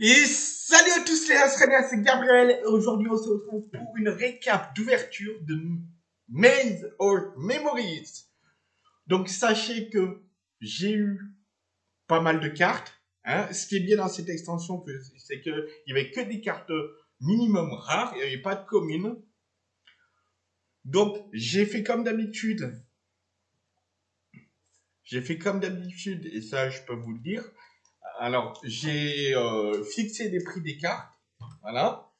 Et salut à tous les Australiens, c'est Gabriel aujourd'hui on se retrouve pour une récap d'ouverture de Maze or Memories. Donc sachez que j'ai eu pas mal de cartes. Hein. Ce qui est bien dans cette extension, c'est qu'il n'y avait que des cartes minimum rares, il n'y avait pas de communes. Donc j'ai fait comme d'habitude. J'ai fait comme d'habitude, et ça je peux vous le dire, alors, j'ai euh, fixé des prix des cartes, voilà,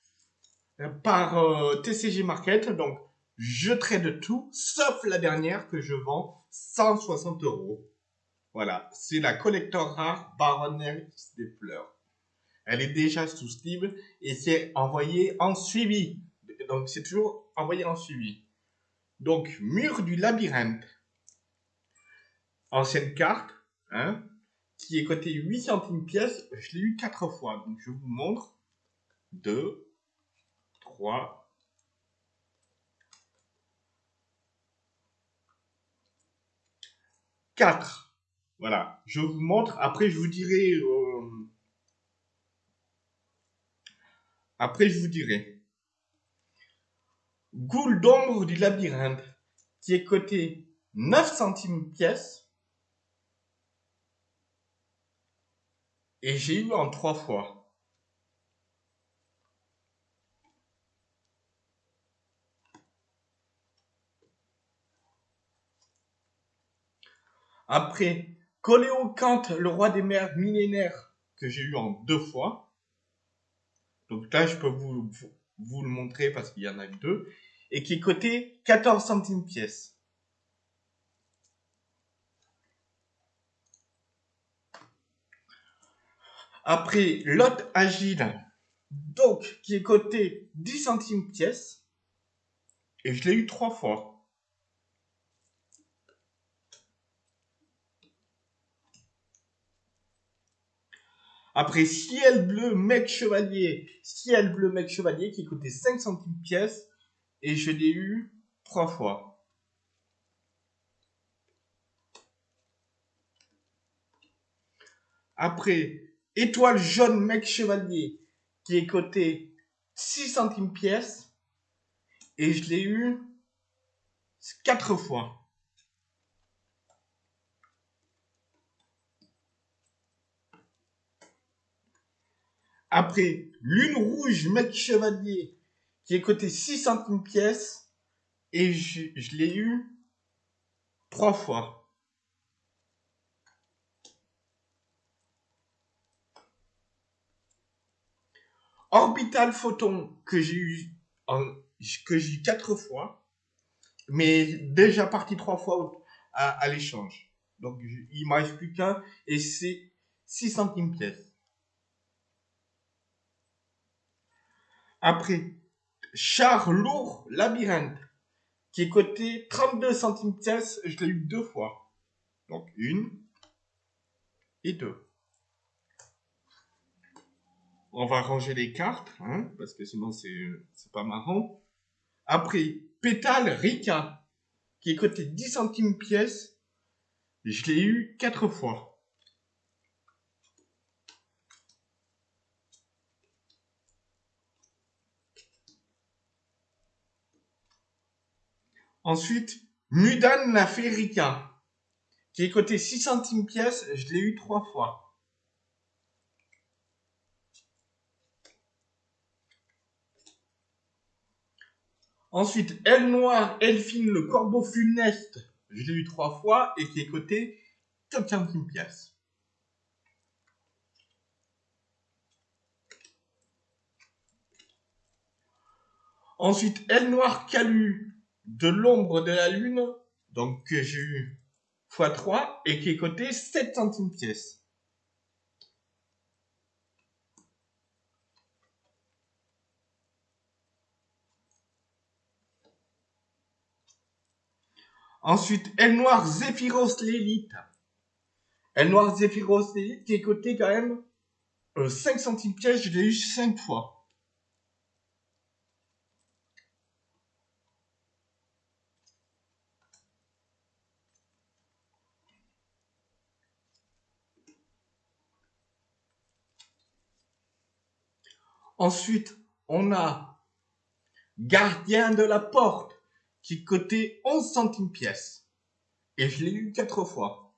par euh, TCG Market. Donc, je trade tout, sauf la dernière que je vends 160 euros. Voilà, c'est la collector rare Baroness des fleurs. Elle est déjà sous Steam et c'est envoyé en suivi. Donc, c'est toujours envoyé en suivi. Donc, mur du labyrinthe. Ancienne carte, hein, qui est coté 8 centimes pièce, je l'ai eu 4 fois. Donc je vous montre. 2, 3, 4. Voilà, je vous montre. Après, je vous dirai. Euh, après, je vous dirai. Goule d'ombre du labyrinthe, qui est coté 9 centimes pièce. Et j'ai eu en trois fois. Après, Coléo Kant, le roi des mers millénaires, que j'ai eu en deux fois. Donc là, je peux vous, vous, le montrer parce qu'il y en a deux. Et qui est coté 14 centimes pièce. Après, l'autre agile, donc, qui est coté 10 centimes pièce. Et je l'ai eu trois fois. Après, ciel bleu, mec chevalier. Ciel bleu, mec chevalier, qui coûtait 5 centimes pièce. Et je l'ai eu trois fois. Après, Étoile jaune mec chevalier qui est coté 6 centimes pièce. Et je l'ai eu 4 fois. Après, lune rouge mec chevalier qui est coté 6 centimes pièce. Et je, je l'ai eu 3 fois. Orbital Photon que j'ai eu que j'ai quatre fois, mais déjà parti trois fois à, l'échange. Donc il ne reste plus qu'un et c'est 6 centimes pièce. Après, char lourd labyrinthe qui est coté 32 centimes pièce, je l'ai eu deux fois. Donc une et deux. On va ranger les cartes, hein, parce que sinon c'est pas marrant. Après, pétale Rika, qui est coté 10 centimes pièce. Je l'ai eu 4 fois. Ensuite, Mudan la Rika, qui est coté 6 centimes pièce. Je l'ai eu 3 fois. Ensuite, Elle Noire, Elfine, le corbeau funeste. Je l'ai eu trois fois et qui est coté 4 centimes pièce. Ensuite, Elle Noire Calu, de l'ombre de la lune, donc que j'ai eu x3 et qui est coté 7 centimes pièce. Ensuite, Elle Noire Zephyros l'élite. Elle Noire Zephyros l'élite qui est coté quand même 5 euh, centimes pièce, je l'ai eu 5 fois. Ensuite, on a Gardien de la porte qui cotait 11 centimes pièce. Et je l'ai eu quatre fois.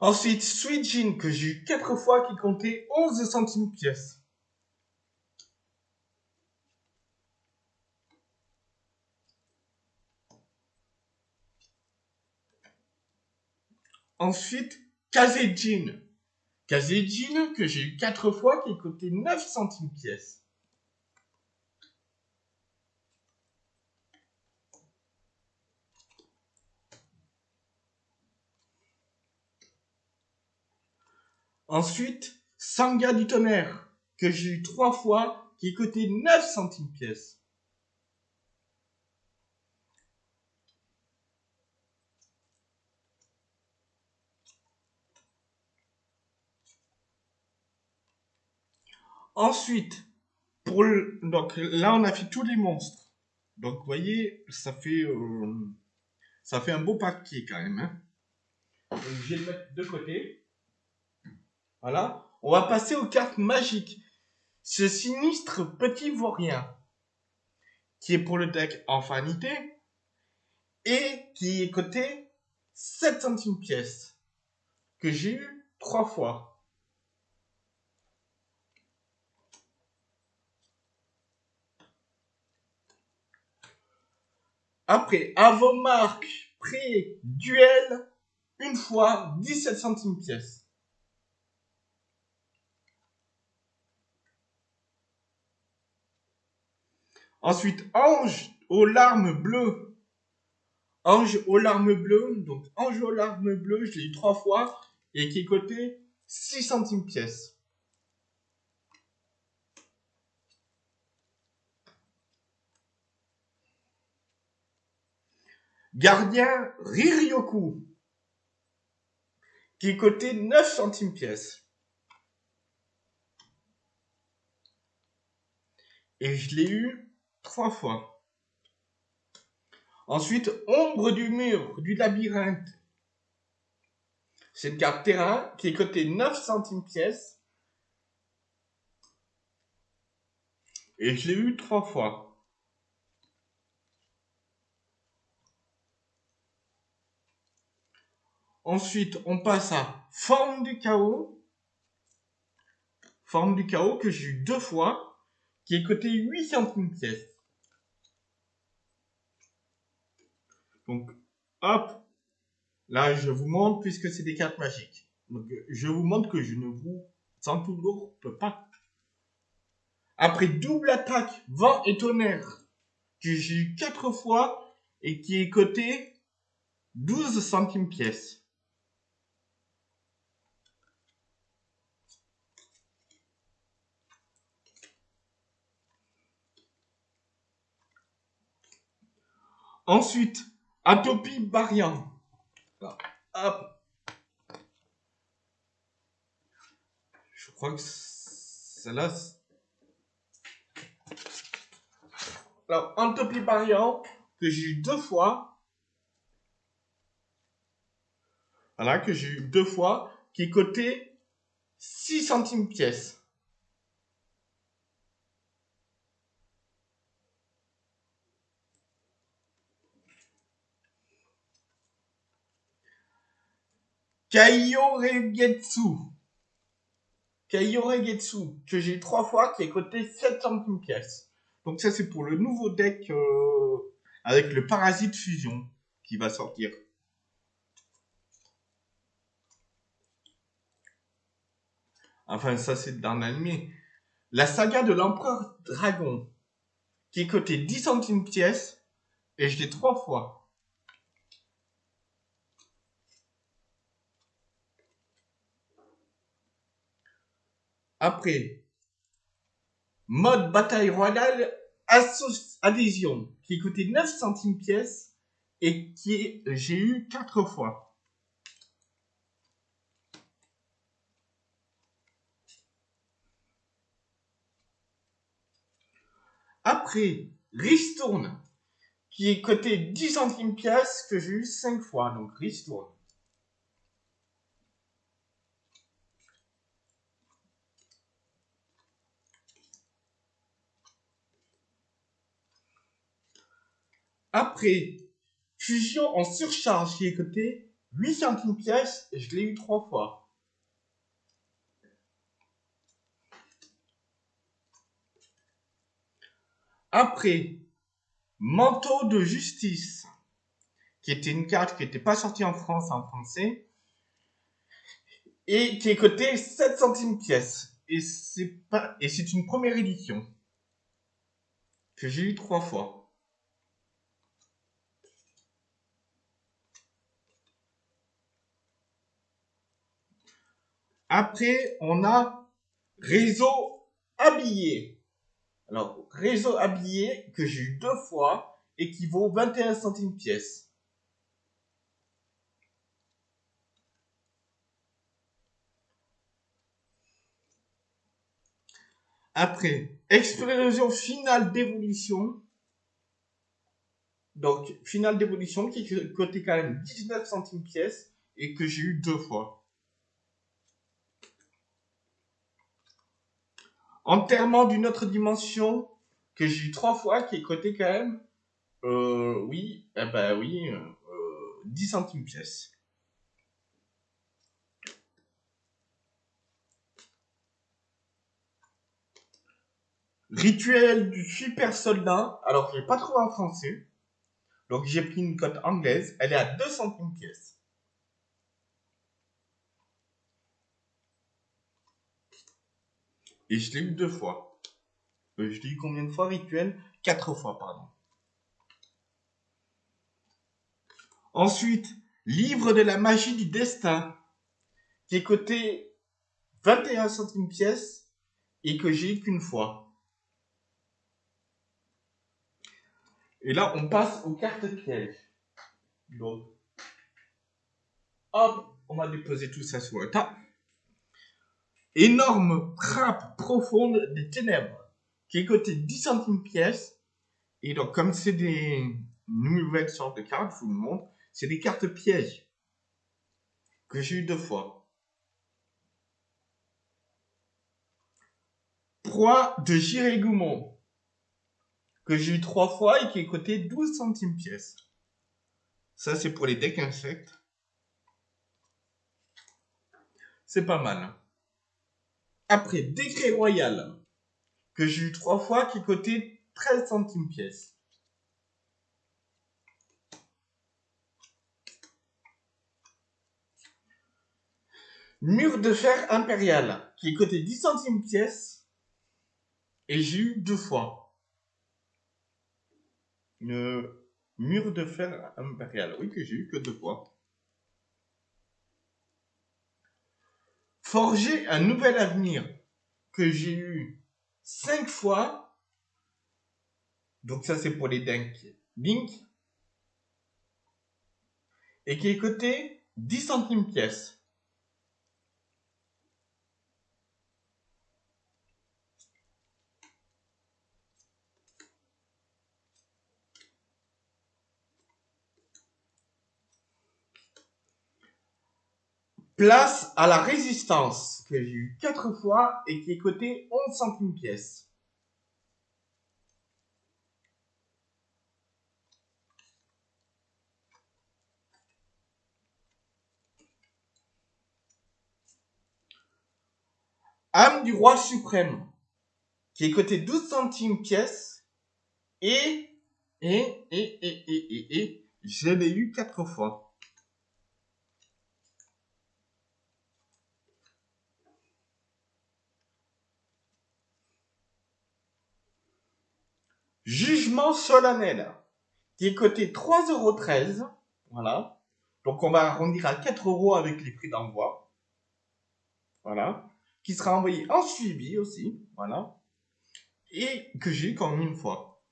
Ensuite, Sweet Jean, que j'ai eu 4 fois, qui comptait 11 centimes pièce. Ensuite. Kazé Jean, que j'ai eu 4 fois, qui coûtait 9 centimes pièce. Ensuite, Sanga du tonnerre, que j'ai eu trois fois, qui coûtait 9 centimes pièce. Ensuite, donc là on a fait tous les monstres. Donc vous voyez, ça fait euh, un beau paquet quand même. Hein. je vais le mettre de côté. Voilà. On va passer aux cartes magiques. Ce sinistre petit vaurien, qui est pour le deck Infinité, et qui est coté 7 centimes pièce, que j'ai eu 3 fois. Après, marques, prix, duel, une fois, 17 centimes pièce. Ensuite, ange aux larmes bleues. Ange aux larmes bleues. Donc, ange aux larmes bleues, je l'ai eu trois fois. Et qui est coté 6 centimes pièce. Gardien Riryoku. Qui est coté 9 centimes pièce. Et je l'ai eu trois fois. Ensuite, ombre du mur du labyrinthe. C'est une carte terrain qui est cotée 9 centimes pièce. Et je l'ai eu trois fois. Ensuite, on passe à forme du chaos. Forme du chaos que j'ai eu deux fois, qui est coté 8 centimes pièce. Donc, hop, là, je vous montre puisque c'est des cartes magiques. Donc, je vous montre que je ne vous sans peux pas. Après double attaque, vent et tonnerre, que j'ai eu 4 fois et qui est coté 12 centimes pièce. Ensuite, Atopie Barian. Hop. Je crois que celle-là. Alors, Atopie Barian, que j'ai eu deux fois. Voilà, que j'ai eu deux fois, qui est coté 6 centimes pièce. Kaiyoregetsu. Kaiyoregetsu, que j'ai trois fois, qui est coté 7 centimes pièce. Donc ça, c'est pour le nouveau deck euh, avec le Parasite Fusion qui va sortir. Enfin, ça, c'est dans l'anime. La saga de l'Empereur Dragon, qui est coté 10 centimes pièce, et je l'ai trois fois. Après, mode bataille royale, adhésion, qui coûtait 9 centimes pièce et qui j'ai eu 4 fois. Après, ristourne, qui est coté 10 centimes pièce, que j'ai eu 5 fois. Donc, ristourne. Après, fusion en surcharge qui est coté 8 centimes pièce, je l'ai eu 3 fois. Après, manteau de justice, qui était une carte qui n'était pas sortie en France en français, et qui est coté 7 centimes pièce. Et c'est pas, et c'est une première édition, que j'ai eu trois fois. Après, on a réseau habillé. Alors, réseau habillé que j'ai eu deux fois et qui vaut 21 centimes pièce. Après, explosion finale d'évolution. Donc, finale d'évolution qui coûtait quand même 19 centimes pièce et que j'ai eu deux fois. Enterrement d'une autre dimension que j'ai eu trois fois, qui est coté quand même, euh, oui, eh ben oui, euh, 10 centimes pièce. Rituel du super soldat. Alors, je l'ai pas trouvé en français. Donc, j'ai pris une cote anglaise. Elle est à 2 centimes pièce. Et je l'ai eu deux fois. Euh, je l'ai eu combien de fois rituel? Quatre fois, pardon. Ensuite, livre de la magie du destin, qui est coté 21 centimes pièce et que j'ai eu qu'une fois. Et là, on passe aux cartes pièges. Donc, hop, on va déposer tout ça sur le tas énorme trappe profonde des ténèbres qui est coté 10 centimes pièce. Et donc, comme c'est des nouvelles sortes de cartes, je vous le montre, c'est des cartes pièges que j'ai eu deux fois. Proie de Girégoumon que j'ai eu trois fois et qui est coté 12 centimes pièce. Ça, c'est pour les decks insectes. C'est pas mal. Après, décret royal, que j'ai eu trois fois, qui cotait 13 centimes pièce. Mur de fer impérial, qui coté 10 centimes pièce, et j'ai eu deux fois. Mur de fer impérial, oui, que j'ai eu que deux fois. Forger un nouvel avenir que j'ai eu cinq fois. Donc ça c'est pour les Dink. Link. Et qui est coté 10 centimes pièce. Place à la résistance, que j'ai eu 4 fois et qui est coté 11 centimes pièce. Âme du roi suprême, qui est coté 12 centimes pièce et, et, et, et, et, et, et, je l'ai eu 4 fois. Jugement solennel, qui est coté 3,13€. Voilà. Donc on va arrondir à 4 euros avec les prix d'envoi. Voilà. Qui sera envoyé en suivi aussi. Voilà. Et que j'ai eu comme une fois.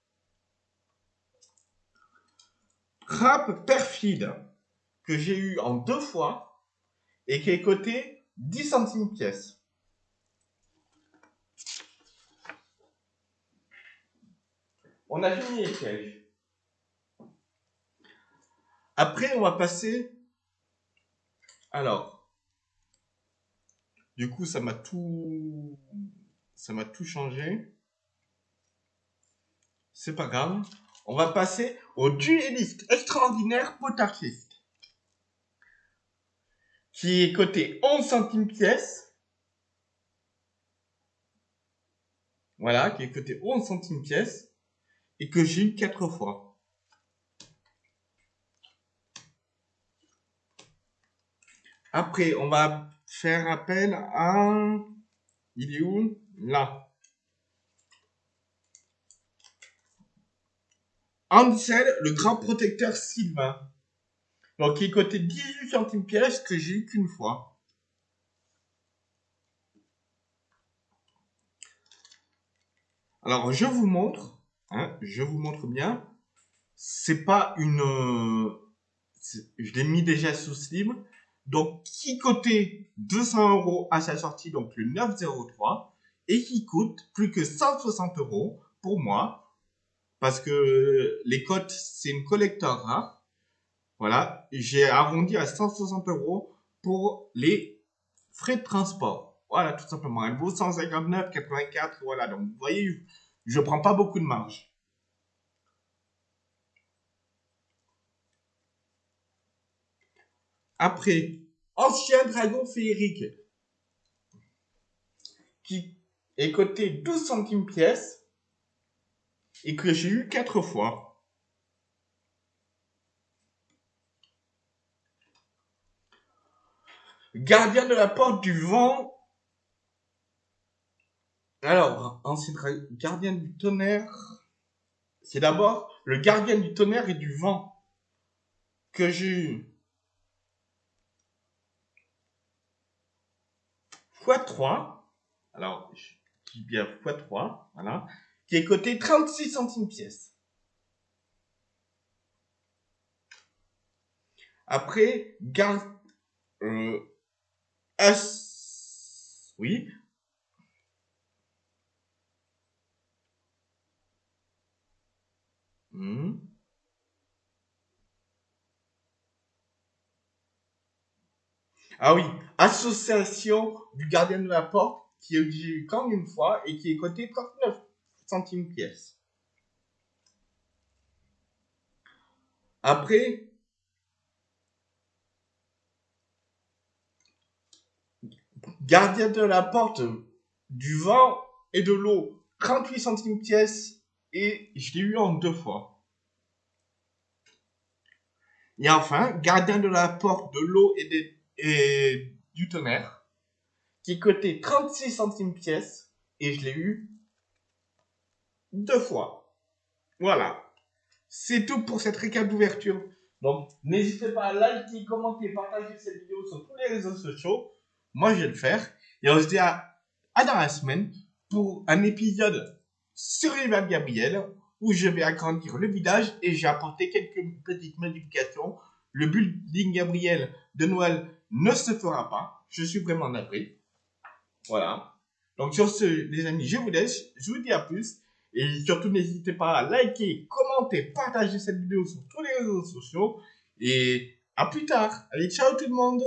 Rap perfide, que j'ai eu en deux fois. Et qui est coté 10 centimes pièce. On a fini les. Après, on va passer. Alors. Du coup, ça m'a tout. Ça m'a tout changé. C'est pas grave. On va passer au dueliste extraordinaire potarchiste. Qui est coté 11 centimes pièce. Voilà, qui est coté 11 centimes pièce. Et que j'ai eu 4 fois. Après, on va faire appel à... Il est où? Là. Ansel, le grand protecteur Sylvain. Donc, il coté 18 centimes pièce que j'ai eu qu'une fois. Alors, je vous montre. Hein, je vous montre bien. C'est pas une... Je l'ai mis déjà sous slim. Donc, qui cotait 200 euros à sa sortie, donc le 903, et qui coûte plus que 160 euros pour moi, parce que les cotes, c'est une collector rare. Voilà, j'ai arrondi à 160 euros pour les frais de transport. Voilà, tout simplement. Elle vaut 159,84. Voilà, donc vous voyez, je prends pas beaucoup de marge. Après, ancien dragon féerique qui est coté 12 centimes pièce et que j'ai eu 4 fois. Gardien de la porte du vent. Alors, ancien gardien du tonnerre. C'est d'abord le gardien du tonnerre et du vent que j'ai eu x3, alors je dis bien x3, voilà, qui est coté 36 centimes pièce. Après, garde euh, oui. Hmm? Ah oui, association du gardien de la porte qui est eu quand une fois et qui est coté 39 centimes pièce. Après, gardien de la porte du vent et de l'eau, 38 centimes pièce et je l'ai eu en deux fois. Et enfin, gardien de la porte de l'eau et du tonnerre qui coûtait 36 centimes pièce et je l'ai eu deux fois. Voilà. C'est tout pour cette récap d'ouverture. Donc, n'hésitez pas à liker, commenter, partager cette vidéo sur tous les réseaux sociaux. Moi, je vais le faire. Et on se dit à, à dans la semaine pour un épisode sur Rival Gabriel où je vais agrandir le village et j'ai apporté quelques petites modifications. Le building Gabriel de Noël ne se fera pas. Je suis vraiment navré. Voilà. Donc sur ce, les amis, je vous laisse. Je vous dis à plus. Et surtout, n'hésitez pas à liker, commenter, partager cette vidéo sur tous les réseaux sociaux. Et à plus tard. Allez, ciao tout le monde